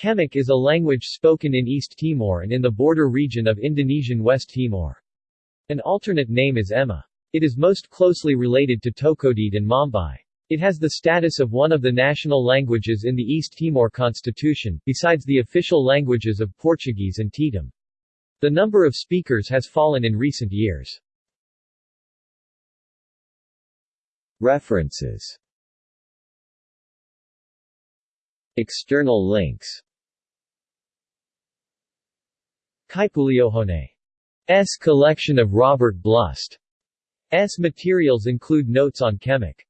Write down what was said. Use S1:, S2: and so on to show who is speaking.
S1: Kemak is a language spoken in East Timor and in the border region of Indonesian West Timor. An alternate name is Ema. It is most closely related to Tokodede and Mambai. It has the status of one of the national languages in the East Timor Constitution, besides the official languages of Portuguese and Tetum. The number of speakers has fallen in recent years. References External links Kaipuleohone's collection of Robert Blust S materials include notes on Kemak.